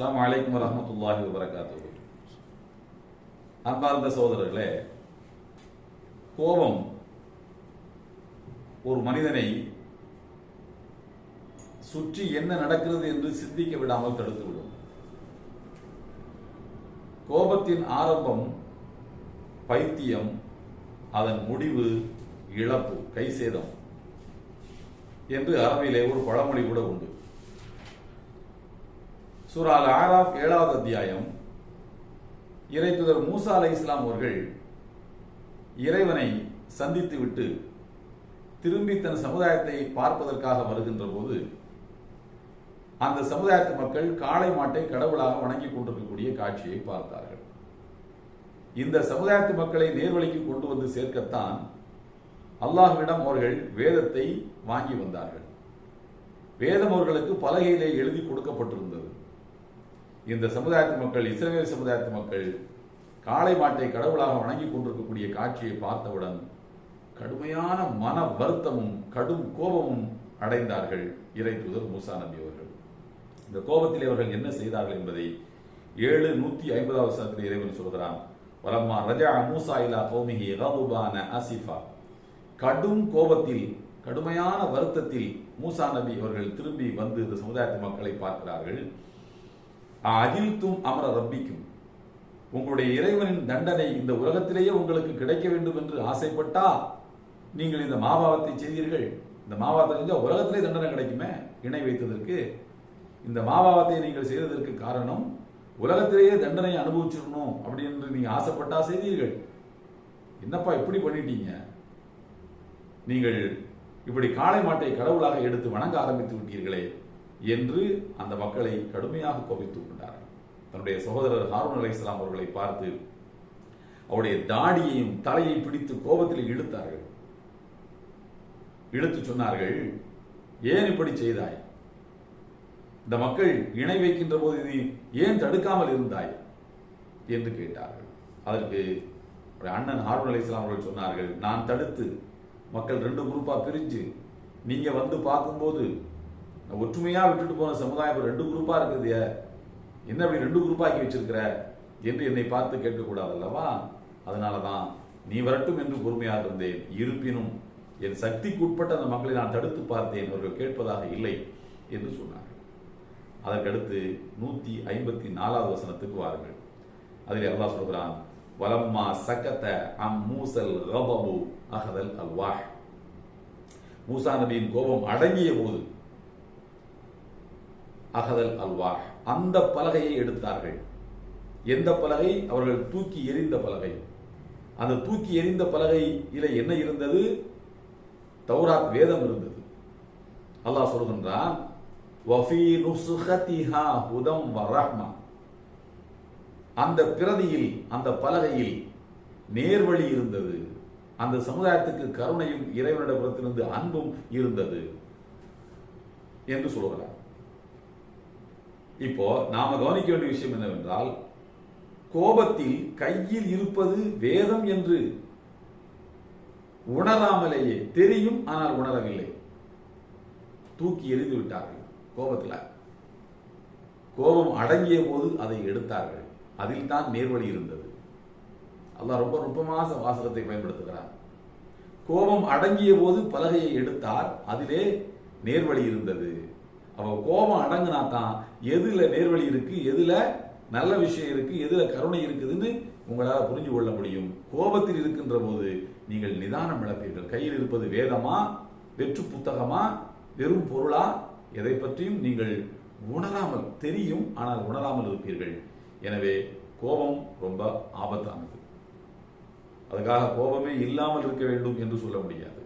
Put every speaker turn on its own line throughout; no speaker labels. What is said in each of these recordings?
அஸ்லாம் வலைக்கம் வரமத்துல்லாஹி வரகாத்து அன்பார்ந்த சகோதரர்களே கோபம் ஒரு மனிதனை சுற்றி என்ன நடக்கிறது என்று சிந்திக்க விடாமல் தடுத்துவிடும் கோபத்தின் ஆரம்பம் பைத்தியம் அதன் முடிவு இழப்பு கைசேதம் என்று அரபிலே ஒரு பழமொழி கூட உண்டு. சூரால் ஆராப் ஏழாவது அத்தியாயம். இறைத்துதர் மூசா அலை இஸ்லாம் அவர்கள் இறைவனை சந்தித்துவிட்டு திரும்பி தன் சமுதாயத்தை பார்ப்பதற்காக வருகின்ற போது அந்த சமுதாயத்து மக்கள் காளை மாட்டை கடவுளாக வணங்கி கொண்டிருக்கக்கூடிய காட்சியை பார்த்தார்கள். இந்த சமுதாயத்து மக்களை நேர்வழிக்கு கொண்டு வந்து சேர்க்கத்தான் அல்லாஹ்விடம் அவர்கள் வேதத்தை வாங்கி வந்தார்கள். வேதம் அவர்களுக்கு பலகையிலே எழுதி கொடுக்கப்பட்டிருந்தது. இந்த சமுதாயத்து மக்கள் இஸ்ரேல் சமுதாயத்து மக்கள் காளை மாட்டை கடவுளாக வணங்கி கொண்டிருக்கக்கூடிய காட்சியை பார்த்தவுடன் கடுமையான மன வருத்தமும் கடும் கோபமும் அடைந்தார்கள் இறை தூதர் மூசா நபி அவர்கள். இந்த கோபத்தில் அவர்கள் என்ன செய்தார்கள் என்பதை ஏழு நூத்தி ஐம்பதாவது சனத்தில் இறைவன் சொல்கிறான். வலம்மா ரஜா மூசா இலா கௌமிஹி ரகுபான அசிஃபா. கடும் கோபத்தில் கடுமையான வருத்தத்தில் மூசா நபி அவர்கள் திரும்பி வந்து இந்த சமுதாயத்து மக்களை பார்க்கிறார்கள். அதிர்த்தும் அமர ரப்பிக்கும். உங்களுடைய இறைவனின் தண்டனை இந்த உலகத்திலேயே உங்களுக்கு கிடைக்க வேண்டும் என்று ஆசைப்பட்டா நீங்கள் இந்த மாபாவத்தை செய்தீர்கள். இந்த மாபாவத்தை செஞ்சால் உலகத்திலே தண்டனை கிடைக்குமே? இணை வைத்ததற்கு. இந்த மாபாவத்தை நீங்கள் செய்ததற்கு காரணம் உலகத்திலேயே தண்டனை அனுபவிச்சிடணும் அப்படின்னு நீங்கள் ஆசைப்பட்டா செய்தீர்கள். என்னப்பா இப்படி பண்ணிட்டீங்க? நீங்கள் இப்படி காளை மாட்டை கடவுளாக எடுத்து வணங்க ஆரம்பித்து விட்டீர்களே. என்று அந்த மக்களை கடுமையாக கோபித்துக் கொண்டார்கள். தன்னுடைய சகோதரர் ஹாரூன் அலை இஸ்லாம் அவர்களை பார்த்து அவருடைய தாடியையும் தலையை பிடித்து கோபத்தில் இழுத்தார்கள். இழுத்து சொன்னார்கள் ஏன் இப்படி செய்தாய்? இந்த மக்கள் இணை வைக்கின்ற போது நீ ஏன் தடுக்காமல் இருந்தாய்? என்று கேட்டார்கள். அதற்கு அண்ணன் ஹாரூன் அலி இஸ்லாம் அவர்கள் சொன்னார்கள் நான் தடுத்து மக்கள் ரெண்டு குரூப்பா பிரிஞ்சு நீங்க வந்து பார்க்கும்போது ஒற்றுமையா விட்டுட்டு போன சமுதாயம் ரெண்டு குரூப்பா இருக்குது என்ன அப்படி ரெண்டு குரூப்பாக்கி வச்சிருக்கிற? என்று என்னை பார்த்து கேட்கக்கூடாது அல்லவா? அதனாலதான் நீ வரட்டும் என்று பொறுமையாக இருந்தேன். இருப்பினும் என் சக்திக்கு உட்பட்ட அந்த மக்களை நான் தடுத்து பார்த்தேன். அவர்கள் கேட்பதாக இல்லை என்று சொன்னார்கள். அதற்கடுத்து நூத்தி ஐம்பத்தி நாலாவது வசனத்துக்கு வாருங்கள். அதில் அல்லாஹ் சொல்கிறான் வலம்மா சக்கத்த அம் மூசல் ரபபு அகதல் அல்வாஹ். மூசா நபியின் கோபம் அடங்கிய போது அகதல் அல்வா அந்த பலகையை எடுத்தார்கள். எந்த பலகை? அவர்கள் தூக்கி எறிந்த பலகை. அந்த தூக்கி எறிந்த பலகையில என்ன இருந்தது? தௌராத் வேதம் இருந்தது. அல்லாஹ் சொல்கின்றான் அந்த பிரதியில் அந்த பலகையில் நேர்வழி இருந்தது. அந்த சமுதாயத்துக்கு கருணையும் இறைவனிடபுறத்திலிருந்து அன்பும் இருந்தது. என்று சொல்கிறார் இப்போ நாம கவனிக்க வேண்டிய விஷயம் என்னவென்றால் கோபத்தில் கையில் இருப்பது வேதம் என்று உணராமலேயே தெரியும் ஆனால் உணரவில்லை. தூக்கி எறிந்து விட்டார்கள் கோபத்தில். கோபம் அடங்கிய போது அதை எடுத்தார்கள். அதில் தான் நேர்வழி இருந்தது. அல்லாஹ் ரொம்ப நுட்பமான வாசகத்தை பயன்படுத்துகிறார் கோபம் அடங்கிய போது பலகையை எடுத்தார் அதிலே நேர்வழி இருந்தது. அப்போ கோபம் அடங்குனா தான் எதுல நேர்வழி இருக்கு எதுல நல்ல விஷயம் இருக்கு எதுல கருணை இருக்குதுன்னு உங்களால் புரிஞ்சு கொள்ள முடியும். கோபத்தில் இருக்கின்ற போது நீங்கள் நிதானம் இழப்பீர்கள். கையில் இருப்பது வேதமா வெற்று புத்தகமா வெறும் பொருளா? எதை பற்றியும் நீங்கள் உணராமல் தெரியும் ஆனால் உணராமல் இருப்பீர்கள். எனவே கோபம் ரொம்ப ஆபத்தானது. அதுக்காக கோபமே இல்லாமல் இருக்க வேண்டும் என்று சொல்ல முடியாது.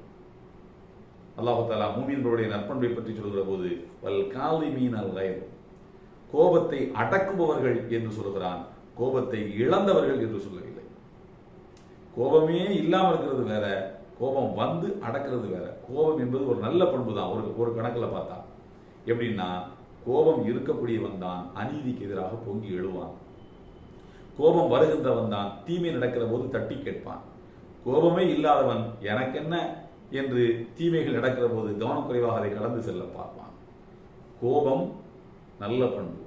அல்லாஹாலா தாலா நற்பண்பை பற்றி சொல்கிற போது வல் காலி மீன் அல் கோபத்தை அடக்குபவர்கள் என்று சொல்கிறான் கோபத்தை இழந்தவர்கள் என்று சொல்லவில்லை. கோபமே இல்லாமல் இருக்கிறது வேற கோபம் வந்து அடக்கிறது வேற. கோபம் என்பது ஒரு நல்ல பண்பு தான் ஒரு ஒரு கணக்கில் பார்த்தா. எப்படின்னா கோபம் இருக்கக்கூடியவன் தான் அநீதிக்கு எதிராக பொங்கி எழுவான். கோபம் வருகின்றவன் தான் தீமை நடக்கிற போது தட்டி கேட்பான். கோபமே இல்லாதவன் எனக்கென்ன என்று தீமைகள் நடக்கிற போது கவனக்குறைவாக அதை கடந்து செல்ல பார்ப்பான். கோபம் நல்ல பண்பு.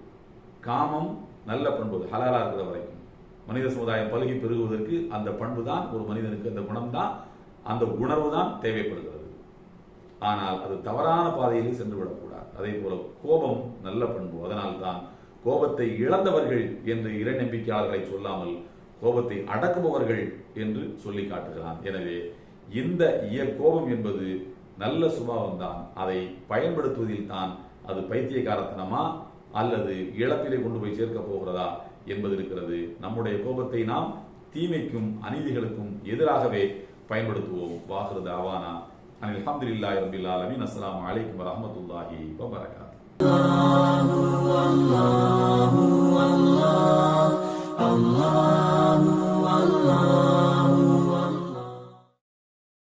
காமம் நல்ல பண்பு. ஹலாலா இருக்கிற வரைக்கும். மனித சமுதாயம் பழுகி பெருகுவதற்கு அந்த பண்பு தான் ஒரு மனிதனுக்கு அந்த குணம் தான் அந்த உணர்வு தான் தேவைப்படுகிறது. ஆனால் அது தவறான பாதையில் சென்று விடக்கூடாது. அதே போல கோபம் நல்ல பண்பு. அதனால் தான் கோபத்தை இழந்தவர்கள் என்று இறை நம்பிக்கையாளர்களை சொல்லாமல் கோபத்தை அடக்குபவர்கள் என்று சொல்லி காட்டுகிறான். எனவே இந்த இயல் கோபம் என்பது நல்ல சுபாவம் தான். அதை பயன்படுத்துவதில் தான் அது பைத்தியகாரத்தனமா அல்லது இழப்பிலே கொண்டு போய் சேர்க்க போகிறதா என்பது இருக்கிறது. நம்முடைய கோபத்தை நாம் தீமைக்கும் அநீதிகளுக்கும் எதிராகவே பயன்படுத்துவோம். வாகிறது அவானா அனில் அல்ஹம்துலில்லாஹி ரபில் ஆலமீன். அஸ்லாம் அலைக்கும் வரஹ்மத்துல்லாஹி வபரகாத்துஹு